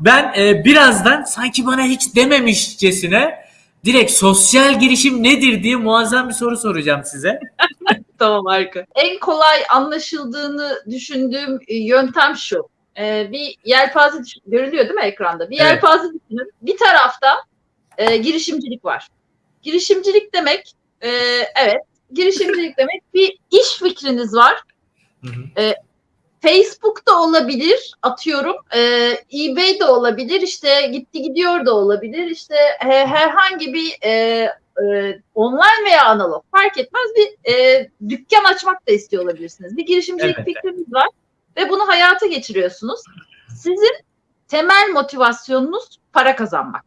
Ben e, birazdan sanki bana hiç dememişçesine direkt sosyal girişim nedir diye muazzam bir soru soracağım size. Tamam harika. En kolay anlaşıldığını düşündüğüm e, yöntem şu. Ee, bir yelpaze görülüyor değil mi ekranda? Bir Evet. yelpaze düşünün. Bir tarafta e, girişimcilik var. Girişimcilik demek e, evet girişimcilik demek bir iş fikriniz var. Hı hı. Facebook'ta olabilir atıyorum. E, eBay de olabilir. işte gitti gidiyor da olabilir. işte he- herhangi bir e, e, online veya analog fark etmez bir e, dükkan açmak da istiyor olabilirsiniz. Bir girişimcilik Elbette. fikriniz var ve bunu hayata geçiriyorsunuz. Sizin temel motivasyonunuz para kazanmak.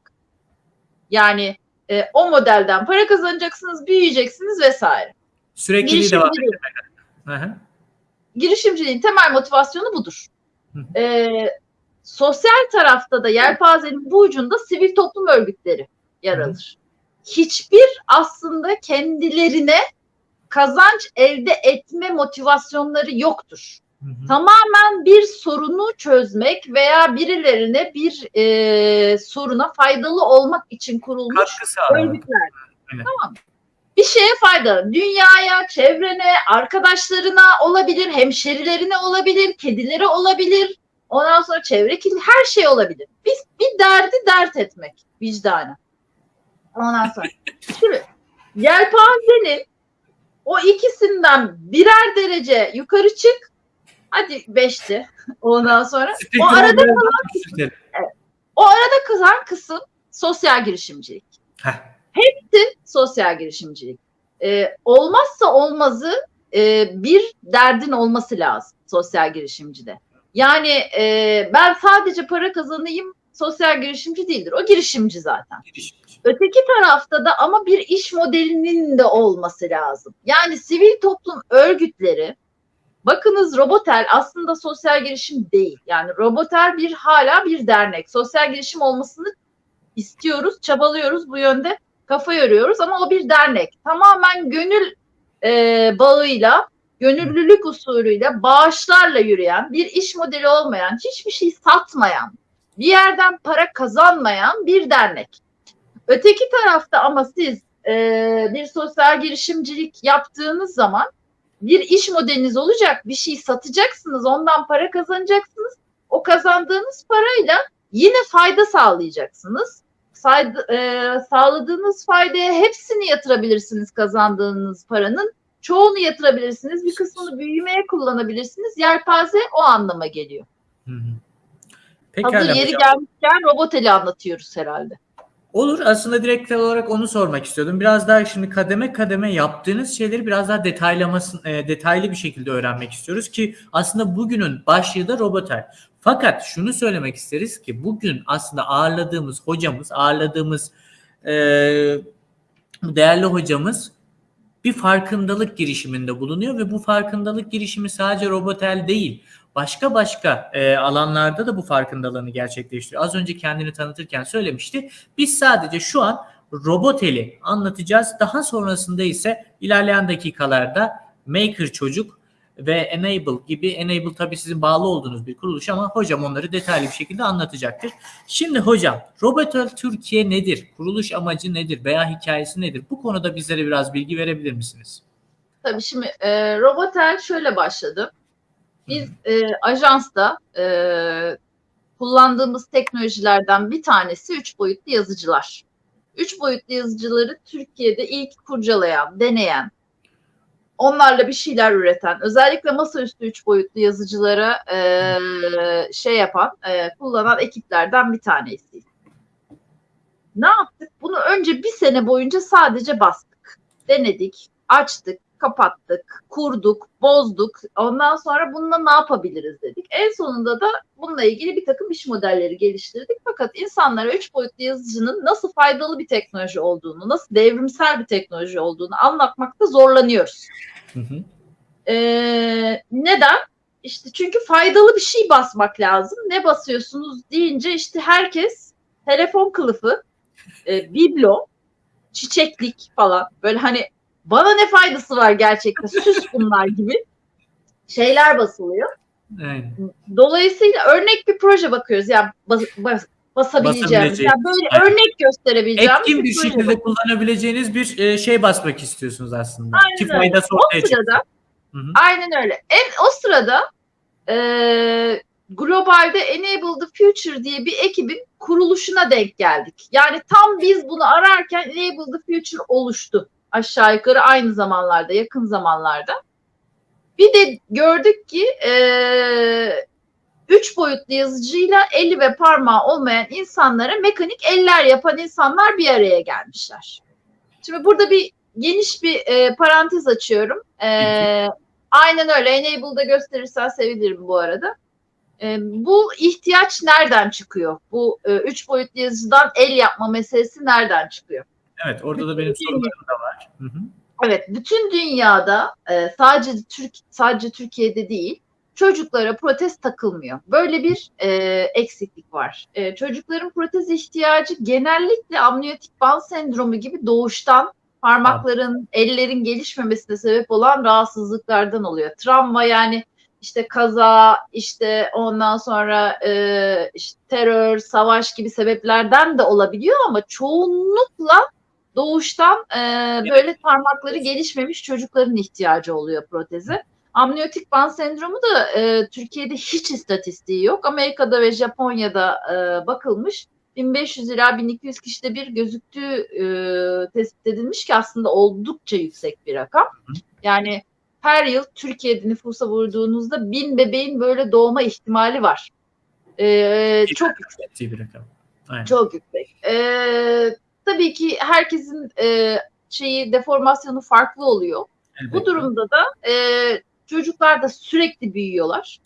Yani e, o modelden para kazanacaksınız, büyüyeceksiniz vesaire. Sürekliliği devam hı. Girişimciliğin temel motivasyonu budur. E, sosyal tarafta da yelpazenin bu ucunda sivil toplum örgütleri yer alır. Hiçbir aslında kendilerine kazanç elde etme motivasyonları yoktur. Hı hı. Tamamen bir sorunu çözmek veya birilerine bir e, soruna faydalı olmak için kurulmuş örgütler. Evet. Tamam? Bir şeye faydalı. Dünyaya, çevrene, arkadaşlarına olabilir, hemşerilerine olabilir, kedilere olabilir. Ondan sonra çevre kirli her şey olabilir. Biz bir derdi dert etmek vicdanı. Ondan sonra. Şimdi yelpazenin o ikisinden birer derece yukarı çık. Hadi beşti. Ondan sonra. O arada biraz daha küçültelim. o arada kızan kısım sosyal girişimcilik. Heh. Hepsi sosyal girişimcilik. Ee, olmazsa olmazı e, bir derdin olması lazım sosyal girişimcide. Yani e, ben sadece para kazanayım sosyal girişimci değildir. O girişimci zaten. Girişimci. Öteki tarafta da ama bir iş modelinin de olması lazım. Yani sivil toplum örgütleri bakınız Robotel aslında sosyal girişim değil. Yani Robotel bir hala bir dernek. Sosyal girişim olmasını istiyoruz, çabalıyoruz bu yönde kafa yoruyoruz ama o bir dernek. Tamamen gönül e, bağıyla, gönüllülük usulüyle, bağışlarla yürüyen, bir iş modeli olmayan, hiçbir şey satmayan, bir yerden para kazanmayan bir dernek. Öteki tarafta ama siz e, bir sosyal girişimcilik yaptığınız zaman bir iş modeliniz olacak, bir şey satacaksınız, ondan para kazanacaksınız. O kazandığınız parayla yine fayda sağlayacaksınız. Saydı- e, sağladığınız faydaya hepsini yatırabilirsiniz kazandığınız paranın. Çoğunu yatırabilirsiniz, bir kısmını büyümeye kullanabilirsiniz. Yelpaze o anlama geliyor. Hı hı. Pekala Hazır yeri hocam. gelmişken roboteli anlatıyoruz herhalde. Olur. Aslında direkt olarak onu sormak istiyordum. Biraz daha şimdi kademe kademe yaptığınız şeyleri biraz daha detaylamasın, e, detaylı bir şekilde öğrenmek istiyoruz ki aslında bugünün başlığı da roboter. Fakat şunu söylemek isteriz ki bugün aslında ağırladığımız hocamız, ağırladığımız e, değerli hocamız bir farkındalık girişiminde bulunuyor ve bu farkındalık girişimi sadece robotel değil, başka başka e, alanlarda da bu farkındalığını gerçekleştiriyor. Az önce kendini tanıtırken söylemişti. Biz sadece şu an roboteli anlatacağız. Daha sonrasında ise ilerleyen dakikalarda Maker Çocuk ve Enable gibi Enable tabii sizin bağlı olduğunuz bir kuruluş ama hocam onları detaylı bir şekilde anlatacaktır. Şimdi hocam Robotel Türkiye nedir? Kuruluş amacı nedir veya hikayesi nedir? Bu konuda bizlere biraz bilgi verebilir misiniz? Tabii şimdi e, Robotel şöyle başladı. Biz e, ajansta e, kullandığımız teknolojilerden bir tanesi üç boyutlu yazıcılar. Üç boyutlu yazıcıları Türkiye'de ilk kurcalayan, deneyen, onlarla bir şeyler üreten, özellikle masaüstü üç boyutlu yazıcılara e, şey yapan, e, kullanan ekiplerden bir tanesi. Ne yaptık? Bunu önce bir sene boyunca sadece bastık. Denedik, açtık, kapattık, kurduk, bozduk. Ondan sonra bununla ne yapabiliriz dedik. En sonunda da bununla ilgili bir takım iş modelleri geliştirdik. Fakat insanlara üç boyutlu yazıcının nasıl faydalı bir teknoloji olduğunu, nasıl devrimsel bir teknoloji olduğunu anlatmakta zorlanıyoruz. Hı hı. Ee, neden? İşte çünkü faydalı bir şey basmak lazım. Ne basıyorsunuz deyince işte herkes telefon kılıfı, e, biblo, çiçeklik falan böyle hani bana ne faydası var gerçekten süs bunlar gibi şeyler basılıyor. Aynen. Dolayısıyla örnek bir proje bakıyoruz. Yani bas, bas, basabileceğimiz. Basabileceğimiz. Yani böyle Evet. örnek gösterebileceğimiz Etkin bir şekilde kullanabileceğiniz bir e, şey basmak istiyorsunuz aslında. Aynen Ki faydası O ortaya çıksın. sırada aynen öyle. En, o sırada e, globalde Enable the Future diye bir ekibin kuruluşuna denk geldik. Yani tam biz bunu ararken Enable the Future oluştu. Aşağı yukarı aynı zamanlarda, yakın zamanlarda. Bir de gördük ki e, üç boyutlu yazıcıyla eli ve parmağı olmayan insanlara mekanik eller yapan insanlar bir araya gelmişler. Şimdi burada bir geniş bir e, parantez açıyorum. E, aynen öyle. Enable'da gösterirsen sevinirim bu arada. E, bu ihtiyaç nereden çıkıyor? Bu e, üç boyutlu yazıcıdan el yapma meselesi nereden çıkıyor? Evet orada da benim sorularım da var. Hı hı. Evet, bütün dünyada e, sadece Türk sadece Türkiye'de değil çocuklara protez takılmıyor. Böyle bir e, eksiklik var. E, çocukların protez ihtiyacı genellikle amniyotik band sendromu gibi doğuştan parmakların, ellerin gelişmemesine sebep olan rahatsızlıklardan oluyor. Travma yani işte kaza, işte ondan sonra e, işte terör, savaş gibi sebeplerden de olabiliyor ama çoğunlukla doğuştan e, böyle parmakları gelişmemiş çocukların ihtiyacı oluyor proteze. Amniyotik band sendromu da e, Türkiye'de hiç istatistiği yok. Amerika'da ve Japonya'da e, bakılmış. 1500 ila 1200 kişide bir gözüktüğü e, tespit edilmiş ki aslında oldukça yüksek bir rakam. Yani her yıl Türkiye'de nüfusa vurduğunuzda bin bebeğin böyle doğma ihtimali var. E, çok yüksek. Bir rakam. Aynen. Çok yüksek. Ee, tabii ki herkesin e, şeyi deformasyonu farklı oluyor. Elbette. Bu durumda da e, çocuklar da sürekli büyüyorlar.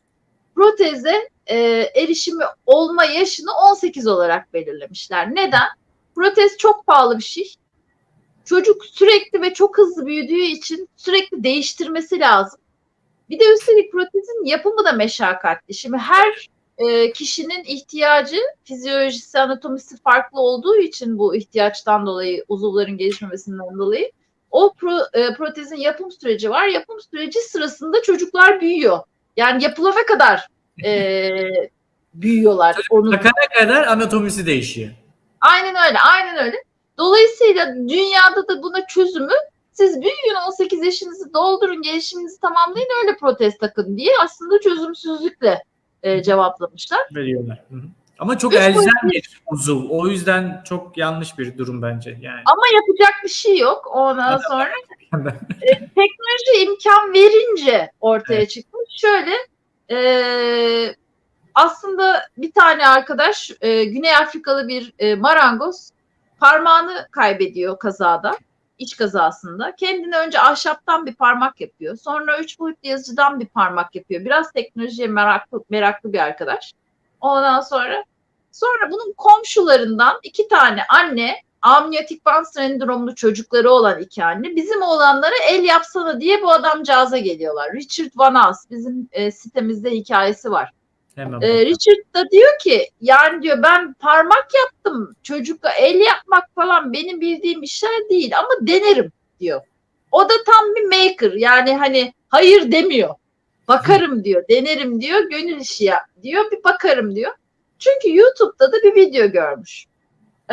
Proteze e, erişimi olma yaşını 18 olarak belirlemişler. Neden? Protez çok pahalı bir şey. Çocuk sürekli ve çok hızlı büyüdüğü için sürekli değiştirmesi lazım. Bir de üstelik protezin yapımı da meşakkatli. Şimdi her e, kişinin ihtiyacı, fizyolojisi, anatomisi farklı olduğu için bu ihtiyaçtan dolayı, uzuvların gelişmemesinden dolayı o pro, e, protezin yapım süreci var. Yapım süreci sırasında çocuklar büyüyor. Yani yapılana kadar e, büyüyorlar. Takana kadar anatomisi değişiyor. Aynen öyle, aynen öyle. Dolayısıyla dünyada da buna çözümü siz büyüyün 18 yaşınızı doldurun, gelişiminizi tamamlayın öyle protez takın diye aslında çözümsüzlükle e, cevaplamışlar. Veriyorlar. Hı hı. Ama çok Üç elzem boyutlu- bir uzuv. O yüzden çok yanlış bir durum bence. Yani. Ama yapacak bir şey yok. Ondan sonra e, teknoloji imkan verince ortaya Evet. çıkmış. Şöyle e, aslında bir tane arkadaş e, Güney Afrikalı bir e, marangoz parmağını kaybediyor kazada. İç kazasında. Kendine önce ahşaptan bir parmak yapıyor. Sonra üç boyutlu yazıcıdan bir parmak yapıyor. Biraz teknolojiye meraklı, meraklı bir arkadaş. Ondan sonra sonra bunun komşularından iki tane anne amniyotik band sendromlu çocukları olan iki anne bizim oğlanlara el yapsana diye bu adamcağıza geliyorlar. Richard Van As bizim e, sitemizde hikayesi var. Hemen E, bakalım. Richard da diyor ki yani diyor ben parmak yaptım çocukla el yapmak falan benim bildiğim işler değil ama denerim diyor. O da tam bir maker yani hani hayır demiyor. Bakarım diyor, denerim diyor, gönül işi yap diyor, bir bakarım diyor. Çünkü YouTube'da da bir video görmüş.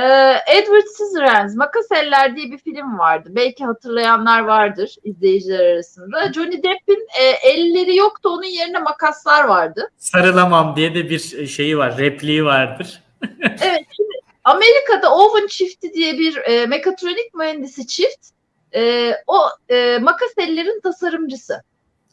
Ee, Edward Scissorhands, Makas Eller diye bir film vardı. Belki hatırlayanlar vardır izleyiciler arasında. Johnny Depp'in e, elleri yoktu, onun yerine makaslar vardı. Sarılamam diye de bir şeyi var. Repliği vardır. Evet, şimdi Amerika'da Owen çifti diye bir e, mekatronik mühendisi çift. E, o e, makas ellerin tasarımcısı.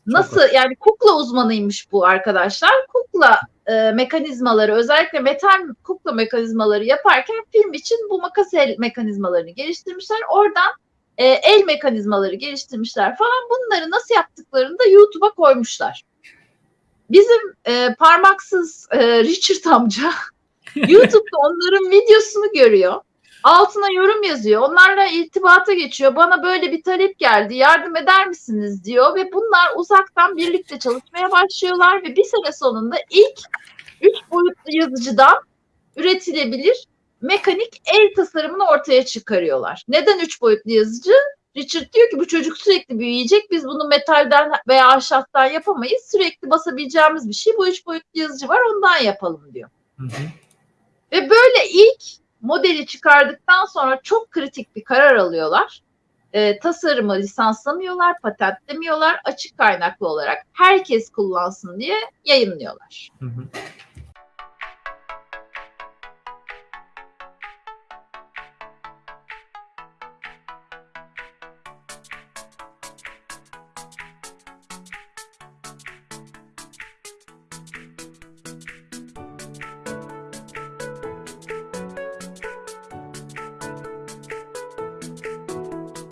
Nasıl yani kukla uzmanıymış bu arkadaşlar. Kukla e, mekanizmaları özellikle metal kukla mekanizmaları yaparken film için bu makas el mekanizmalarını geliştirmişler. Oradan e, el mekanizmaları geliştirmişler falan. Bunları nasıl yaptıklarını da YouTube'a koymuşlar. Bizim e, parmaksız e, Richard amca YouTube'da onların videosunu görüyor. Altına yorum yazıyor. Onlarla irtibata geçiyor. Bana böyle bir talep geldi. Yardım eder misiniz diyor ve bunlar uzaktan birlikte çalışmaya başlıyorlar ve bir sene sonunda ilk üç boyutlu yazıcıdan üretilebilir mekanik el tasarımını ortaya çıkarıyorlar. Neden üç boyutlu yazıcı? Richard diyor ki bu çocuk sürekli büyüyecek. Biz bunu metalden veya ahşaptan yapamayız. Sürekli basabileceğimiz bir şey. Bu üç boyutlu yazıcı var ondan yapalım diyor. Hı hı. Ve böyle ilk modeli çıkardıktan sonra çok kritik bir karar alıyorlar. Ee, tasarımı lisanslamıyorlar, patentlemiyorlar. Açık kaynaklı olarak herkes kullansın diye yayınlıyorlar. Hı hı.